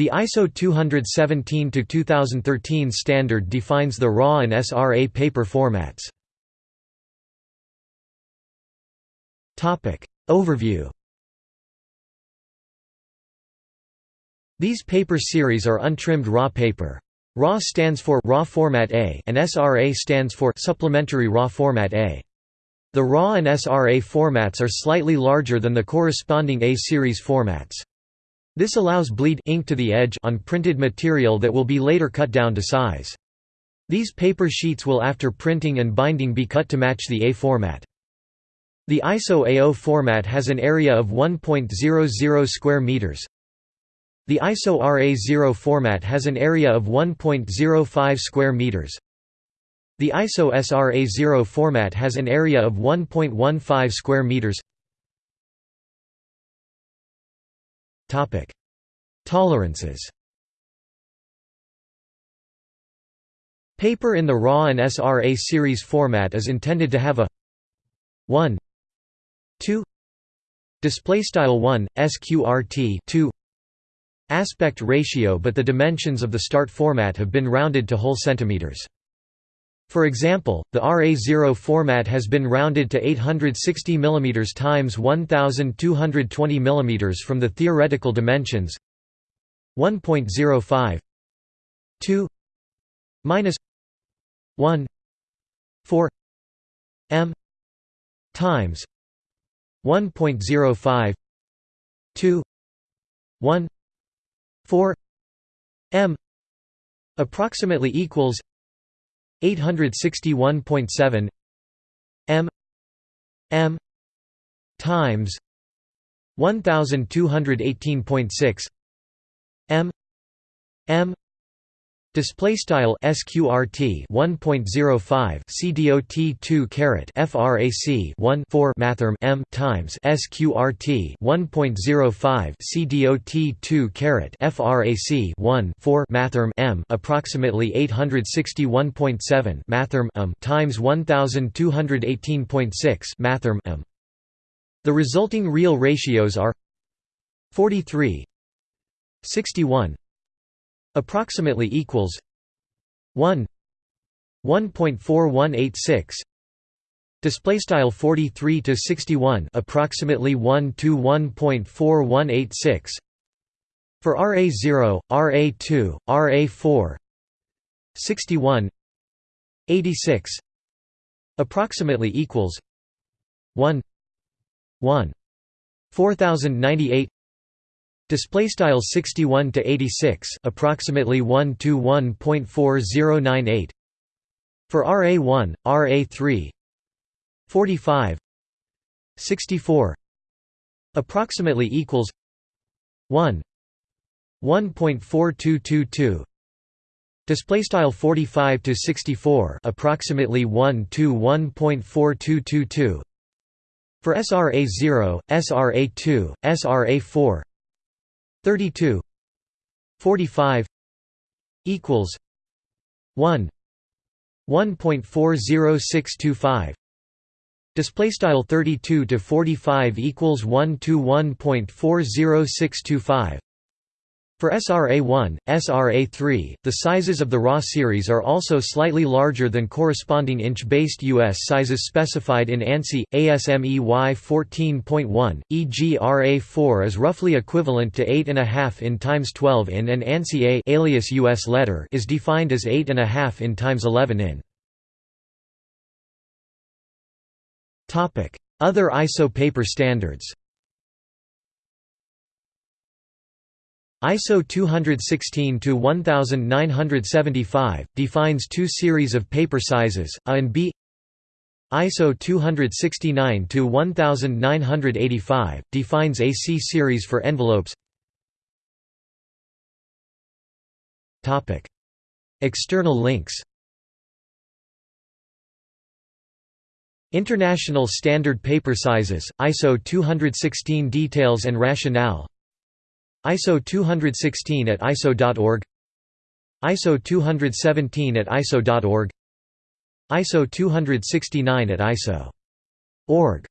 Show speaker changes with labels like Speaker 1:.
Speaker 1: The ISO 217-2013 standard defines the RA and SRA paper formats. Overview These paper series are untrimmed raw paper. RA stands for Raw Format A and SRA stands for Supplementary Raw Format A. The RA and SRA formats are slightly larger than the corresponding A series formats. This allows bleed ink to the edge on printed material that will be later cut down to size. These paper sheets will after printing and binding be cut to match the A format. The ISO A0 format has an area of 1.00 square meters. The ISO RA0 format has an area of 1.05 square meters. The ISO SRA0 format has an area of 1.15 square meters. Tolerances. Paper in the RA and SRA series format is intended to have a 1 2 display style 1 sqrt 2 aspect ratio but the dimensions of the start format have been rounded to whole centimeters for example, the RA0 format has been rounded to 860 mm times 1220 mm from the theoretical dimensions 1.05 2 minus 1 4 m times 1.05 2 1 4 m approximately equals 861.7 m m times 1218.6 m m Display style sqrt 1.05 cdot 2 caret frac 1 4 mathrm m times sqrt 1.05 cdot 2 caret frac 1 4 mathrm m approximately 861.7 mathrm m times 1218.6 mathrm m. The resulting real ratios are 43 61 approximately equals 1 1.4186 display style 43 to 61 approximately 1 to 1.4186 for RA0 RA2 RA4 61 86 approximately equals 1 1 4098 Display style 61 to 86, approximately 1 to 1.4098. For RA1, RA3, 45, 64, approximately equals 1 1.4222 display style 45 to 64 approximately 1 to 1.4222 for SRA0 SRA2 SRA4 32 45 equals 1 1.40625 display style 32 to 45 equals 1 to 1.40625 for SRA1, SRA3, the sizes of the RA series are also slightly larger than corresponding inch-based US sizes specified in ANSI, ASME Y14.1, e.g. RA4 is roughly equivalent to 8.5 in times 12 in and ANSI A alias US letter is defined as 8.5 in times 11 in. Other ISO paper standards ISO 216-1975, defines two series of paper sizes, A and B. ISO 269-1985, defines AC series for envelopes. External links. International Standard Paper Sizes, ISO 216 Details and Rationale ISO 216 at ISO.org ISO 217 at ISO.org ISO 269 at ISO.org